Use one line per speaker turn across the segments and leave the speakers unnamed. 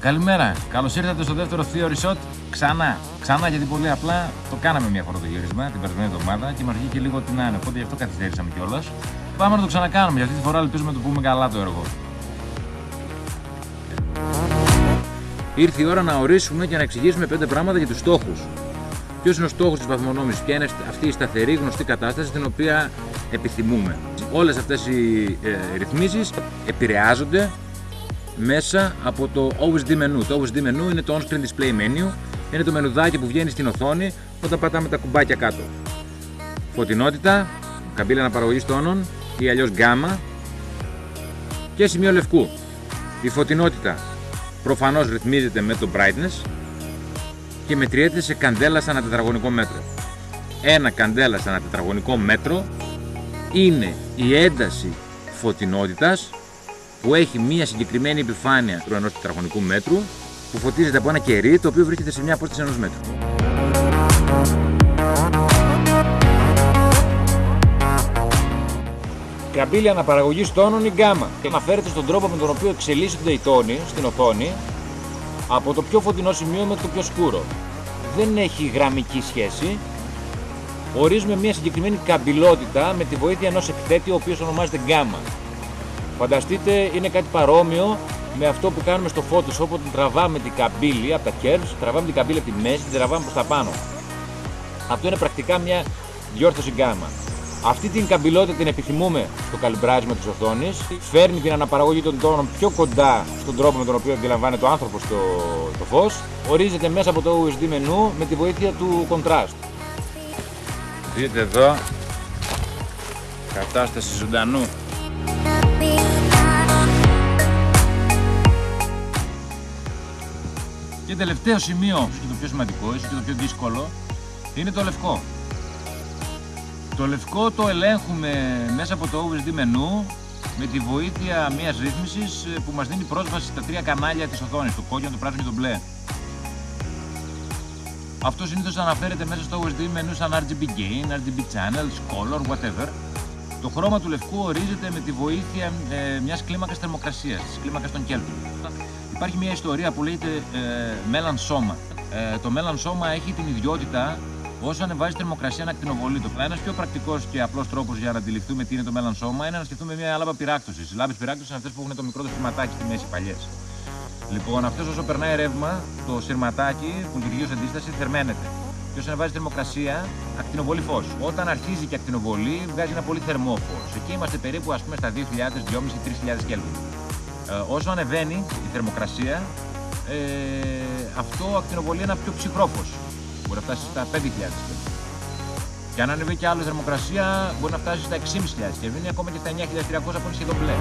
Καλημέρα. Καλώς ήρθατε στο δεύτερο Theory Shot. Ξανά. Ξανά γιατί πολύ απλά το κάναμε μια φορά το γύρισμα την περασμένη εβδομάδα και μα βγήκε λίγο την άνε. Οπότε γι' αυτό καθυστέρησαμε κιόλας. Πάμε να το ξανακάνουμε. Για αυτή τη φορά ελπίζουμε να το πούμε καλά το έργο. Ήρθε η ώρα να ορίσουμε και να εξηγήσουμε πέντε πράγματα για τους στόχους. Ποιος είναι ο στόχος της βαθμονόμησης, ποια είναι αυτή η σταθερή γνωστή κατάσταση την οποία επιθυμούμε. Όλες αυτές οι ε, ρυθμίσεις επηρεάζονται μέσα από το OSD menu. Το OSD menu είναι το on-screen display menu, είναι το μενουδάκι που βγαίνει στην οθόνη όταν πατάμε τα κουμπάκια κάτω. Φωτεινότητα, καμπύλα αναπαραγωγής τόνων ή αλλιώς γκάμα και σημείο λευκού. Η φωτεινότητα προφανώς ρυθμίζεται με το brightness και μετριέται σε καντέλας σαν τετραγωνικό μέτρο. Ένα καντέλας σαν τετραγωνικό μέτρο είναι η ένταση φωτεινότητας που έχει μία συγκεκριμένη επιφάνεια του ενός τετραγωνικού μέτρου που φωτίζεται από ένα κερί το οποίο βρίσκεται σε μια απόσταση ενός μέτρου. Καμπύλη αναπαραγωγής τόνων ή γκάμα. Και αναφέρεται στον τρόπο με τον οποίο εξελίσσονται οι τόνοι στην οθόνη από το πιο φωτεινό σημείο μέχρι το πιο σκούρο. Δεν έχει γραμμική σχέση. Ορίζουμε μια συγκεκριμένη καμπυλότητα με τη βοήθεια ενός εκθέτη ο οποίος ονομάζεται γκάμα. Φανταστείτε είναι κάτι παρόμοιο με αυτό που κάνουμε στο Photoshop όταν τραβάμε την καμπύλη από τα curves, τραβάμε την καμπύλη από τη μέση, την τραβάμε προς τα πάνω. Αυτό είναι πρακτικά μια διόρθωση γκάμα. Αυτή την καμπυλότητα την επιθυμούμε στο καλυμπράσμα της οθόνης, φέρνει την αναπαραγωγή των τόνων πιο κοντά στον τρόπο με τον οποίο αντιλαμβάνεται ο άνθρωπος το, το φως, ορίζεται μέσα από το USD menu με τη βοήθεια του contrast. Δείτε εδώ, κατάσταση ζωντανού τελευταίο σημείο, και το πιο σημαντικό, ίσως και το πιο δύσκολο, είναι το λευκό. Το λευκό το ελέγχουμε μέσα από το OSD menu με τη βοήθεια μιας ρύθμισης ε, που μας δίνει πρόσβαση στα τρία κανάλια της οθόνης, το κόκκινο, το πράσινο και το μπλε. Αυτό συνήθως αναφέρεται μέσα στο OSD menu σαν RGB gain, RGB channels, color, whatever. Το χρώμα του λευκού ορίζεται με τη βοήθεια ε, μιας κλίμακας θερμοκρασίας, της κλίμακας των Kelvin. Υπάρχει μια ιστορία που λέγεται ε, Μέλλαν Σώμα. Ε, το Μέλλαν Σώμα έχει την ιδιότητα όσο ανεβάζει θερμοκρασία να ακτινοβολεί το. Ένα πιο πρακτικός και απλός τρόπος για να αντιληφθούμε τι είναι το Μέλλαν Σώμα είναι να σκεφτούμε μια λάμπα πυράκτωσης. Οι λάμπες πυράκτωσης είναι αυτές που έχουν το μικρό το σειρματάκι στη μέση παλιές. Λοιπόν, αυτός όσο περνάει ρεύμα, το σειρματάκι που λειτουργεί ως αντίσταση θερμαίνεται. Και όσο ανεβάζει θερμοκρασία, ακτινοβολεί φως. Όταν αρχίζει και ακτινοβολεί, βγάζει ένα πολύ θερμό φως. Εκεί είμαστε περίπου ας πούμε, στα 2.000, 2.500, 3.000 Κέλβιν. Ε, όσο ανεβαίνει η θερμοκρασία, ε, αυτό ακτινοβολεί ένα πιο ψυχρό φως. Μπορεί να φτάσει στα 5.000 Και αν ανεβεί και άλλο θερμοκρασία, μπορεί να φτάσει στα 6.500 και βγαίνει ακόμα και στα 9.300 που είναι σχεδόν μπλε.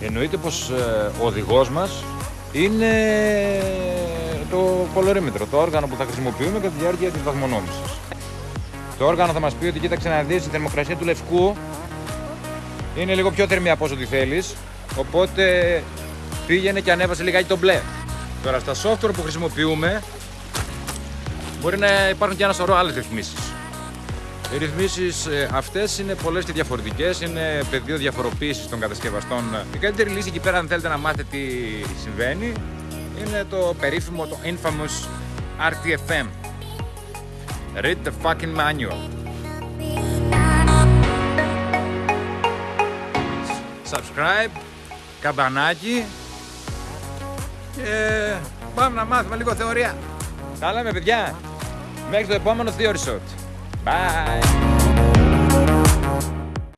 Εννοείται πως ε, ο οδηγός μας είναι το κολορίμετρο, το όργανο που θα χρησιμοποιούμε κατά τη διάρκεια της βαθμονόμησης. Το όργανο θα μας πει ότι κοίταξε να δεις η θερμοκρασία του λευκού είναι λίγο πιο θερμή από όσο τη θέλεις οπότε πήγαινε και ανέβασε λιγάκι το μπλε τώρα στα software που χρησιμοποιούμε μπορεί να υπάρχουν και ένα σωρό άλλες ρυθμίσεις οι ρυθμίσεις ε, αυτές είναι πολλές και διαφορετικές, είναι πεδίο διαφοροποίησης των κατασκευαστών. Η καλύτερη λύση εκεί πέρα αν θέλετε να μάθετε τι συμβαίνει είναι το περίφημο, το infamous RTFM. Read the fucking manual. Subscribe, καμπανάκι και πάμε να μάθουμε λίγο θεωρία. Τα λέμε παιδιά. Μέχρι το επόμενο Theory Shot. Bye.